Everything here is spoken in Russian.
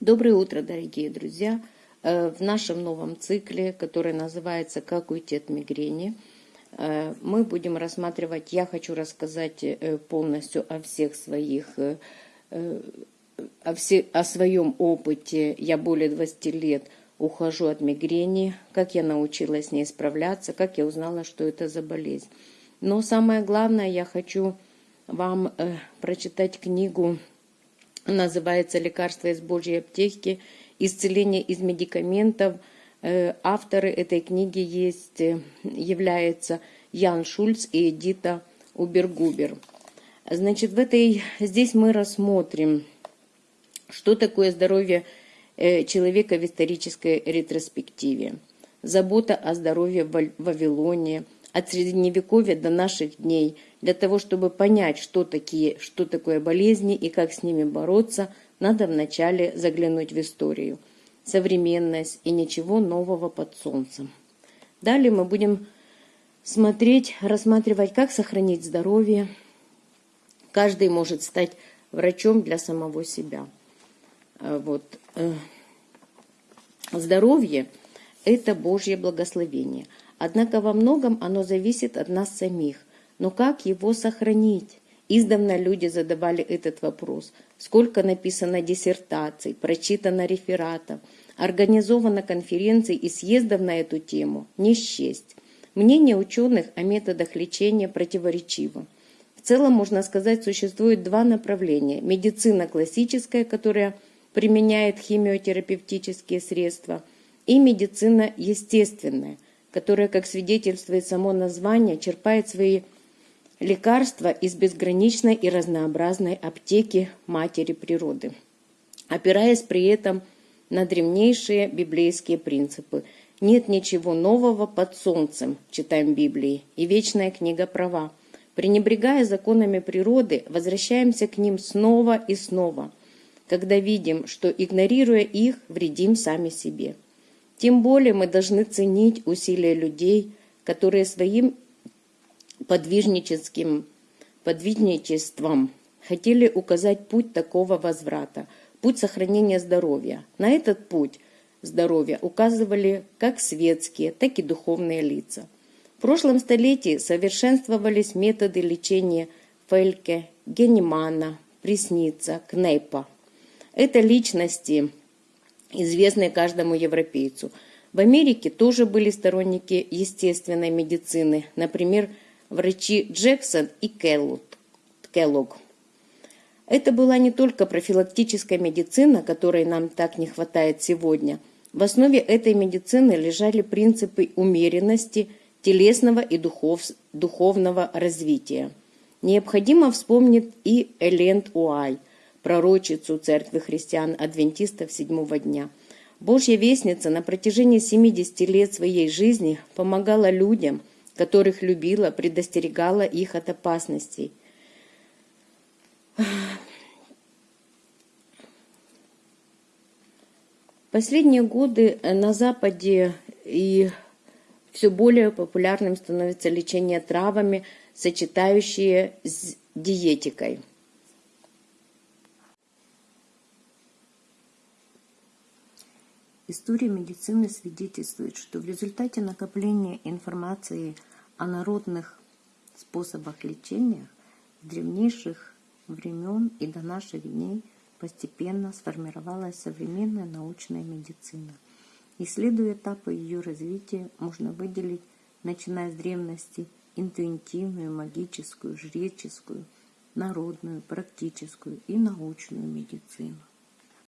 Доброе утро, дорогие друзья! Э, в нашем новом цикле, который называется «Как уйти от мигрени», э, мы будем рассматривать, я хочу рассказать э, полностью о всех своих, о, все, о своем опыте. Я более 20 лет ухожу от мигрени, как я научилась с ней справляться, как я узнала, что это за болезнь. Но самое главное, я хочу вам прочитать книгу называется «Лекарство из Божьей аптеки. Исцеление из медикаментов». Э, авторы этой книги есть, э, являются Ян Шульц и Эдита Убергубер. Значит, в этой, здесь мы рассмотрим, что такое здоровье э, человека в исторической ретроспективе. Забота о здоровье в Вавилоне, от Средневековья до наших дней – для того, чтобы понять, что, такие, что такое болезни и как с ними бороться, надо вначале заглянуть в историю, современность и ничего нового под солнцем. Далее мы будем смотреть, рассматривать, как сохранить здоровье. Каждый может стать врачом для самого себя. А вот. Э, здоровье – это Божье благословение. Однако во многом оно зависит от нас самих. Но как его сохранить? Издавна люди задавали этот вопрос. Сколько написано диссертаций, прочитано рефератов, организовано конференций и съездов на эту тему? Не счесть. Мнение ученых о методах лечения противоречиво. В целом, можно сказать, существует два направления. Медицина классическая, которая применяет химиотерапевтические средства, и медицина естественная, которая, как свидетельствует само название, черпает свои лекарства из безграничной и разнообразной аптеки Матери Природы, опираясь при этом на древнейшие библейские принципы. Нет ничего нового под солнцем, читаем Библии, и вечная книга права. Пренебрегая законами природы, возвращаемся к ним снова и снова, когда видим, что, игнорируя их, вредим сами себе. Тем более мы должны ценить усилия людей, которые своим подвижническим подвижничеством хотели указать путь такого возврата, путь сохранения здоровья. На этот путь здоровья указывали как светские, так и духовные лица. В прошлом столетии совершенствовались методы лечения Фельке, Генемана, Пресница, Кнейпа. Это личности, известные каждому европейцу. В Америке тоже были сторонники естественной медицины, например, врачи Джексон и Келлог. Это была не только профилактическая медицина, которой нам так не хватает сегодня. В основе этой медицины лежали принципы умеренности, телесного и духов, духовного развития. Необходимо вспомнить и Элент Уай, пророчицу Церкви христиан-адвентистов седьмого дня. Божья вестница на протяжении 70 лет своей жизни помогала людям – которых любила, предостерегала их от опасностей. Последние годы на Западе и все более популярным становится лечение травами, сочетающие с диетикой. История медицины свидетельствует, что в результате накопления информации – о народных способах лечения с древнейших времен и до наших дней постепенно сформировалась современная научная медицина. Исследуя этапы ее развития, можно выделить, начиная с древности, интуитивную, магическую, жреческую, народную, практическую и научную медицину.